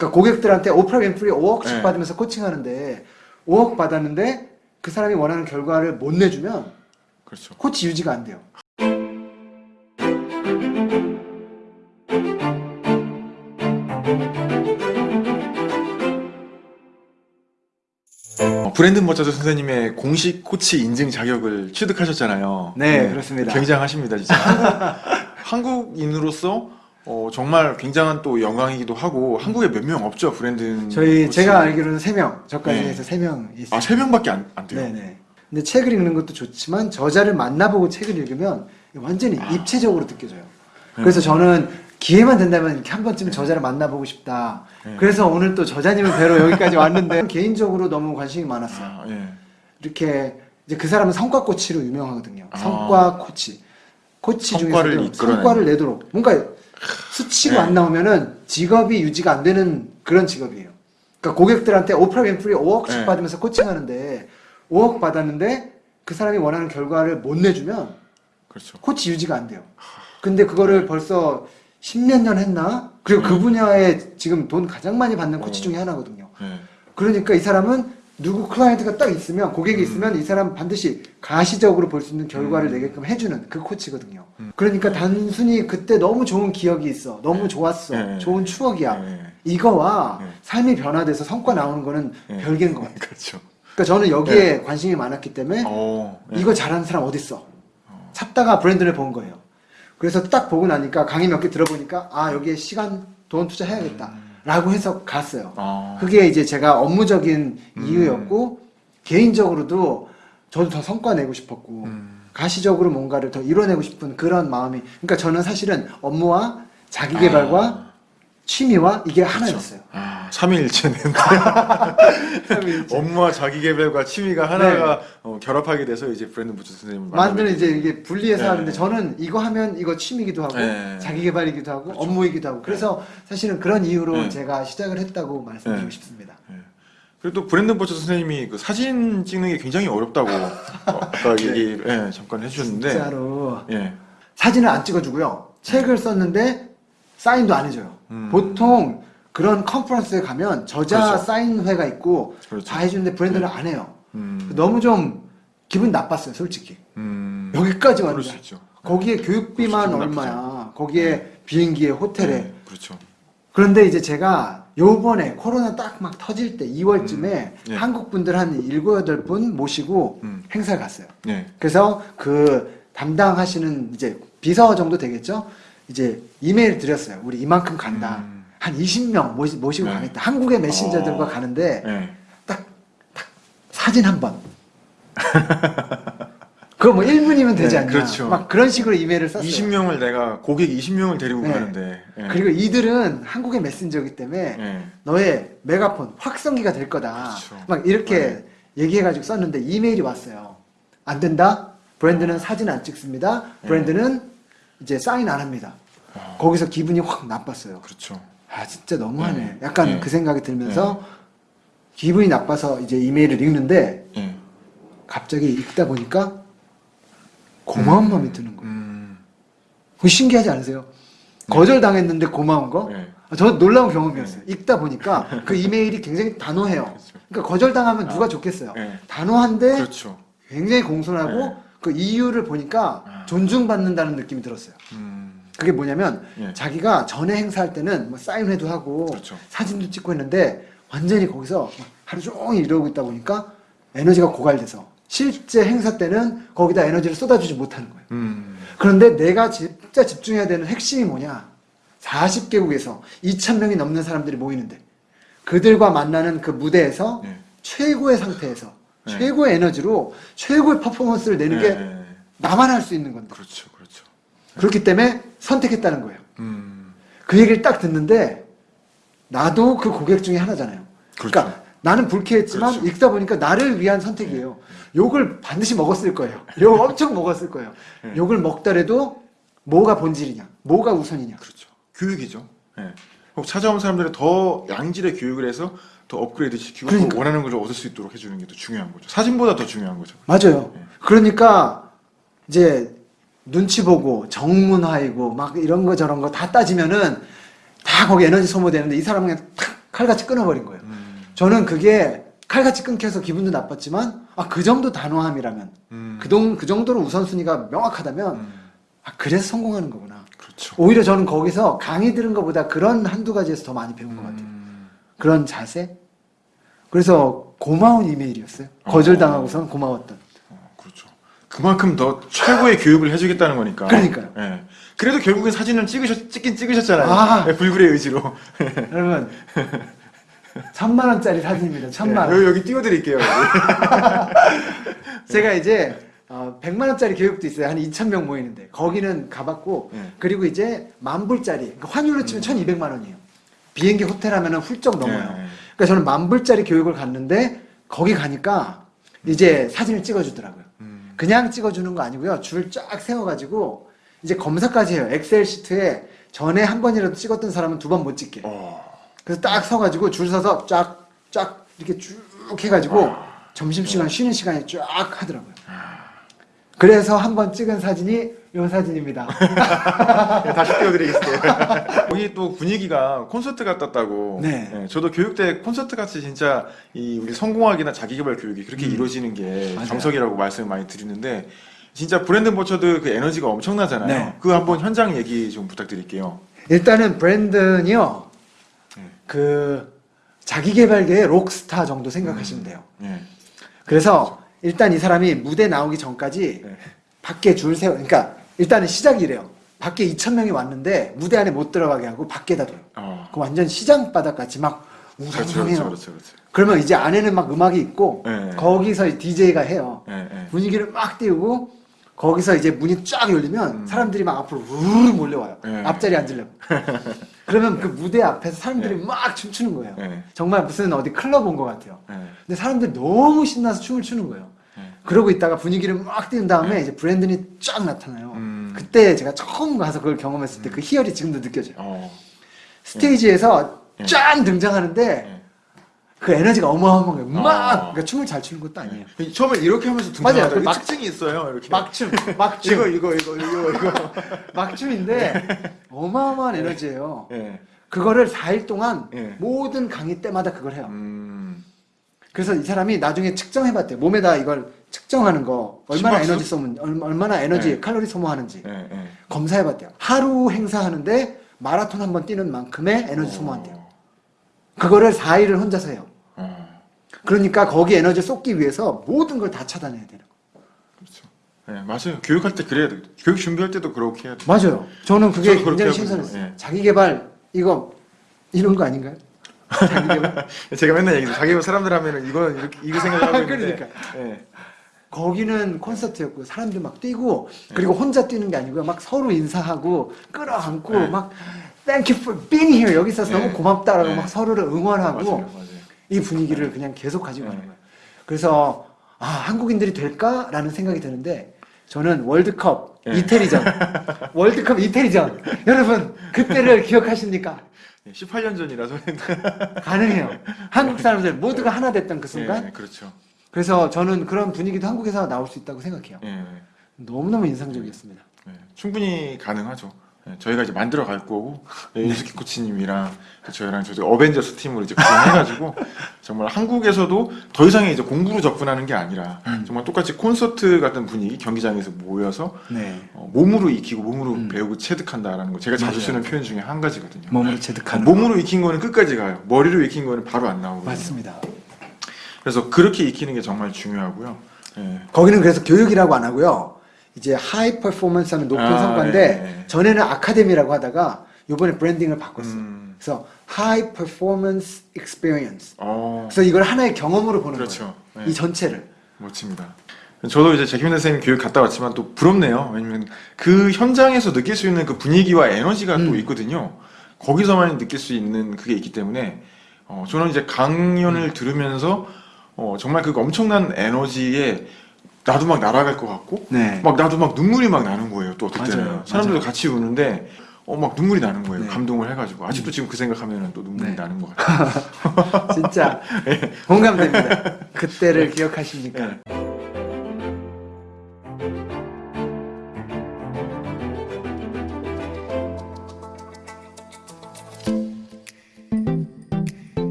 그러니까 고객들한테 오프라 윈프리 5억씩 네. 받으면서 코칭하는데 5억 받았는데 그 사람이 원하는 결과를 못 내주면 그렇죠. 코치 유지가 안 돼요. 어, 브랜드 머차저 선생님의 공식 코치 인증 자격을 취득하셨잖아요. 네, 그렇습니다. 굉장하십니다, 진짜. 한국, 한국인으로서 어, 정말 굉장한 또 영광이기도 하고 한국에 몇 명 없죠 브랜드. 저희. 제가 알기로는 3명, 저까지 네. 해서 3명 있어요. 아, 세 명밖에 안, 안 돼요. 네네. 근데 책을 읽는 것도 좋지만 저자를 만나보고 책을 읽으면 완전히 아. 입체적으로 느껴져요. 네. 그래서 저는 기회만 된다면 한 번쯤 저자를 만나보고 싶다. 네. 그래서 오늘 또 저자님을 뵈러 여기까지 왔는데 개인적으로 너무 관심이 많았어요. 아, 예. 이렇게 이제 그 사람은 성과 코치로 유명하거든요. 아. 성과 코치. 코치 성과를 중에서도 이끌어내는. 성과를 내도록 뭔가 수치고 네. 안 나오면은 직업이 유지가 안 되는 그런 직업이에요. 그러니까 고객들한테 오프라 윈프리 5억씩 네. 받으면서 코칭하는데 5억 받았는데 그 사람이 원하는 결과를 못 내주면 그렇죠. 코치 유지가 안 돼요. 근데 그거를 벌써 10몇 년 했나? 그리고 그 음. 분야에 지금 돈 가장 많이 받는 코치 어. 중에 하나거든요. 예. 그러니까 이 사람은 누구 클라이언트가 딱 있으면 고객이 음. 있으면 이 사람 반드시 가시적으로 볼 수 있는 결과를 음. 내게끔 해주는 그 코치거든요. 음. 그러니까 단순히 그때 너무 좋은 기억이 있어, 너무 네. 좋았어, 네. 좋은 추억이야. 예. 이거와 네. 삶이 변화돼서 성과 나오는 거는 예. 별개인 것 같아요. 그렇죠. 그러니까 저는 여기에 관심이 많았기 때문에 어, 예. 이거 잘하는 사람 어딨어? 찾다가 브랜드를 본 거예요. 그래서 딱 보고 나니까 강의 몇 개 들어보니까 아 여기에 시간, 돈 투자해야겠다. 라고 해서 갔어요. 아, 그게 이제 제가 업무적인 음. 이유였고 개인적으로도 저도 더 성과 내고 싶었고 음. 가시적으로 뭔가를 더 이뤄내고 싶은 그런 마음이 그러니까 저는 사실은 업무와 자기 개발과 아, 취미와 이게 하나였어요. 아, 삼위일체는 업무와 자기개발과 취미가 하나가 어, 결합하게 돼서 이제 브랜드 부츠 선생님을 만드는 이제 이게 분리해서 네. 하는데 저는 이거 하면 이거 취미이기도 하고 네. 자기개발이기도 하고 그렇죠. 업무이기도 하고 그래서 사실은 그런 이유로 네. 제가 시작을 했다고 말씀드리고 네. 싶습니다. 예. 그리고 또 브랜드 버처 선생님이 그 사진 찍는 게 굉장히 어렵다고 어, 아까 얘기 예, 잠깐 해주셨는데 네. 진짜로 예. 사진을 안 찍어주고요. 책을 썼는데 사인도 안 해줘요. 음. 보통 그런 컨퍼런스에 가면 저자 그렇죠. 사인회가 있고 그렇죠. 다 해주는데 브랜드는 안 해요. 음, 너무 좀 기분 나빴어요, 솔직히. 음, 여기까지 왔는데 수 있죠. 거기에 교육비만 그렇죠, 기분 얼마야. 거기에 비행기에 호텔에. 네, 그렇죠. 그런데 이제 제가 요번에 코로나 딱 막 터질 때 2월쯤에 음, 예. 한국 분들 한 7, 8분 모시고 음. 행사를 갔어요. 네. 그래서 그 담당하시는 이제 비서 정도 되겠죠? 이제 이메일 드렸어요. 우리 이만큼 간다. 음. 한 20명 모시, 모시고 네. 가겠다. 한국의 메신저들과 어. 가는데 예. 딱, 딱 사진 한 번. 그거 뭐 1분이면 되지 네, 않냐. 그렇죠. 막 그런 식으로 이메일을 썼어요. 20명을 내가 고객 20명을 데리고 네. 가는데 예. 그리고 이들은 한국의 메신저이기 때문에 예. 너의 메가폰 확성기가 될 거다. 그렇죠. 막 이렇게 네. 얘기해가지고 썼는데 이메일이 왔어요. 안 된다. 브랜드는 사진 안 찍습니다. 네. 브랜드는 이제 사인 안 합니다. 어, 거기서 기분이 확 나빴어요. 그렇죠. 아 진짜 너무하네. 네. 약간 네. 그 생각이 들면서 기분이 나빠서 이제 이메일을 읽는데 예. 갑자기 읽다 보니까 고마운 마음이 드는 거예요. 음. 그거 신기하지 않으세요? 거절당했는데 고마운 거? 네. 아, 저 놀라운 경험이었어요. 읽다 보니까 그 이메일이 굉장히 단호해요. 그렇죠. 그러니까 거절당하면 누가 좋겠어요. 네. 단호한데 그렇죠. 굉장히 공손하고 네. 그 이유를 보니까 아. 존중받는다는 느낌이 들었어요. 음. 그게 뭐냐면 예. 자기가 전에 행사할 때는 뭐 사인회도 하고 그렇죠. 사진도 찍고 했는데 완전히 거기서 하루 종일 이러고 있다 보니까 에너지가 고갈돼서 실제 행사 때는 거기다 에너지를 쏟아주지 못하는 거예요. 음. 그런데 내가 진짜 집중해야 되는 핵심이 뭐냐? 40개국에서 2,000명이 넘는 사람들이 모이는데 그들과 만나는 그 무대에서 예. 최고의 상태에서 네. 최고의 에너지로 최고의 퍼포먼스를 내는 예, 게 예. 나만 할 수 있는 건데 그렇죠. 그렇죠. 그렇기 때문에 선택했다는 거예요. 음. 그 얘기를 딱 듣는데 나도 그 고객 중에 하나잖아요. 그렇죠. 그러니까 나는 불쾌했지만 그렇죠. 읽다 보니까 나를 위한 선택이에요. 욕을 반드시 먹었을 거예요. 욕 엄청 먹었을 거예요. 네. 욕을 먹더라도 뭐가 본질이냐, 뭐가 우선이냐. 그렇죠. 교육이죠. 예. 혹 찾아온 사람들은 더 양질의 교육을 해서 더 업그레이드 시키고 또 그러니까. 원하는 걸 얻을 수 있도록 해주는 게 더 중요한 거죠. 사진보다 더 중요한 거죠. 맞아요. 네. 그러니까 이제 눈치 보고 정문화이고 막 이런 거 저런 거 다 따지면은 다 거기 에너지 소모되는데 이 사람은 그냥 탁 칼같이 끊어버린 거예요. 음. 저는 그게 칼같이 끊겨서 기분도 나빴지만 아 그 정도 단호함이라면 음. 그, 동, 그 정도로 우선순위가 명확하다면 음. 아 그래서 성공하는 거구나. 그렇죠. 오히려 저는 거기서 강의 들은 것보다 그런 한두 가지에서 더 많이 배운 것 같아요. 음. 그런 자세. 그래서 고마운 이메일이었어요. 거절당하고선 고마웠던. 그만큼 더 최고의 교육을 해주겠다는 거니까. 그러니까요. 예. 그래도 결국엔 사진을 찍으셨, 찍긴 찍으셨잖아요. 아. 예, 불굴의 의지로. 여러분 천만 원짜리 사진입니다. 천만 예, 원. 여기, 여기 띄워드릴게요. 여기. 제가 이제 어, 100만 원짜리 교육도 있어요. 한 2천 명 모이는데 거기는 가봤고 예. 그리고 이제 만 불짜리 그러니까 환율로 치면 1,200만 원이에요. 비행기 호텔 하면은 훌쩍 넘어요. 예. 그러니까 저는 만 불짜리 교육을 갔는데 거기 가니까 이제 사진을 찍어주더라고요. 음. 그냥 찍어주는 거 아니고요. 줄 쫙 세워가지고 이제 검사까지 해요. 엑셀 시트에 전에 한 번이라도 찍었던 사람은 두 번 못 찍게. 어. 그래서 딱 서가지고 줄 서서 쫙, 쫙 이렇게 쭉 해가지고 점심시간 쉬는 시간에 쫙 하더라고요. 그래서 한 번 찍은 사진이 이 사진입니다. 예, 다시 띄워드리겠어요. 거기 또 분위기가 콘서트 같았다고. 네. 예, 저도 교육 때 콘서트 같이 진짜 이 우리 성공학이나 자기개발 교육이 그렇게 음. 이루어지는 게 맞아요. 정석이라고 말씀을 많이 드리는데 진짜 브랜드 버처드 그 에너지가 엄청나잖아요. 네. 그 한번 현장 얘기 좀 부탁드릴게요. 일단은 브랜드는요, 네. 그 자기개발계의 록스타 정도 생각하시면 돼요. 예. 그래서 일단 이 사람이 무대 나오기 전까지 네. 밖에 줄 세워, 그러니까 일단은 시작이래요. 밖에 2천 명이 왔는데 무대 안에 못 들어가게 하고 밖에다 둬요. 어. 그 완전 시장 바닥 같이 막 그렇죠, 웅장해요. 그렇죠, 그렇죠, 그렇죠. 그러면 이제 안에는 막 음악이 있고 네. 거기서 DJ가 해요. 예, 예. 분위기를 막 띄우고 거기서 이제 문이 쫙 열리면 음. 사람들이 막 앞으로 우르르 몰려와요. 네. 앞자리 앉으려고. 그러면 그 무대 앞에서 사람들이 네. 막 춤추는 거예요. 네. 정말 무슨 어디 클럽 온 것 같아요. 예. 근데 사람들이 너무 신나서 춤을 추는 거예요. 예. 그러고 있다가 분위기를 막 띄운 다음에 이제 브랜든이 쫙 나타나요. 음. 그때 제가 처음 가서 그걸 경험했을 때 그 희열이 지금도 느껴져요. 어. 스테이지에서 네. 쫙 등장하는데 예. 그 에너지가 어마어마한 거예요. 막 어. 그러니까 춤을 잘 추는 것도 아니에요. 예. 처음에 이렇게 하면서 맞아요. 등장하다 그 막- 특징이 있어요. 이렇게. 막춤, 막춤, 이거 이거 이거 이거 이거. 막춤인데 어마어마한 에너지예요. 예. 그거를 4일 동안 예. 모든 강의 때마다 그걸 해요. 음. 그래서 이 사람이 나중에 측정해봤대요. 몸에다 이걸 측정하는 거 얼마나 심박수? 에너지 소모, 얼- 얼마나 에너지 네. 칼로리 소모하는지 예, 예. 검사해 봤대요. 하루 행사하는데 마라톤 한 번 뛰는 만큼의 에너지 소모한대요. 어. 그거를 4일을 혼자서 해요. 어. 그러니까 거기 에너지 쏟기 위해서 모든 걸 다 차단해야 돼요. 그렇죠. 예, 맞아요. 교육할 때 그래야 돼. 교육 준비할 때도 그렇게 해야 돼. 맞아요. 저는 그게 굉장히. 신선했어요. 예. 자기 개발 이거 이런 거 아닌가요? 자기 개발 제가 맨날 얘기해요. 자기 사람들 하면은 이건 이렇게 이거 생각하고 있는데. 그러니까. 예. 거기는 콘서트였고 사람들 막 뛰고 그리고 혼자 뛰는 게 아니고요. 막 서로 인사하고 끌어안고 네. 막 Thank you for being here 여기 있어서 네. 너무 고맙다라고 네. 막 서로를 응원하고 맞아요, 맞아요. 이 분위기를 그냥 계속 가지고 가는 네. 거예요. 그래서 아 한국인들이 될까라는 생각이 드는데 저는 월드컵 네. 이태리전 월드컵 이태리전 여러분 그때를 기억하십니까? 예, 18년 전이라서. 가능해요. 한국 사람들 모두가 하나 됐던 그 순간. 예, 그렇죠. 그래서 저는 그런 분위기도 한국에서 나올 수 있다고 생각해요. 예, 너무너무 인상적이었습니다. 예, 충분히 가능하죠. 예, 저희가 이제 만들어 갈 거고 예, 윤수키 코치님이랑 그 저희랑 저희 어벤져스 팀으로 이제 구성해가지고 정말 한국에서도 더 이상의 이제 공부로 접근하는 게 아니라 음. 정말 똑같이 콘서트 같은 분위기 경기장에서 모여서 네. 어, 몸으로 익히고 몸으로 음. 배우고 체득한다라는 거 제가 자주 맞아요. 쓰는 표현 중에 한 가지거든요. 몸으로 체득하는. 몸으로 익힌 거는 끝까지 가요. 머리로 익힌 거는 바로 안 나오거든요. 맞습니다. 그래서 그렇게 익히는 게 정말 중요하고요. 예. 거기는 그래서 교육이라고 안 하고요. 이제 high performance 하는 높은 아, 성과인데 예, 예. 전에는 아카데미라고 하다가 이번에 branding을 바꿨어요. 음. 그래서 하이 퍼포먼스 익스피리언스. 어, 그래서 이걸 하나의 경험으로 보는 그렇죠. 거예요. 네. 이 전체를. 멋집니다. 저도 이제 제키민 선생님 교육 갔다 왔지만 또 부럽네요. 왜냐면 그 현장에서 느낄 수 있는 그 분위기와 에너지가 또 음. 있거든요. 거기서만 느낄 수 있는 그게 있기 때문에 어, 저는 이제 강연을 음. 들으면서 어, 정말 그 엄청난 에너지에 나도 막 날아갈 것 같고 네. 막 나도 막 눈물이 막 나는 거예요. 또 어떨 때는. 사람들도. 같이 우는데 어 막 눈물이 나는 거예요. 네. 감동을 해가지고 아직도 지금 그 생각하면 또 눈물이 네. 나는 것 같아요. 진짜 공감됩니다. 그때를 기억하십니까? 네.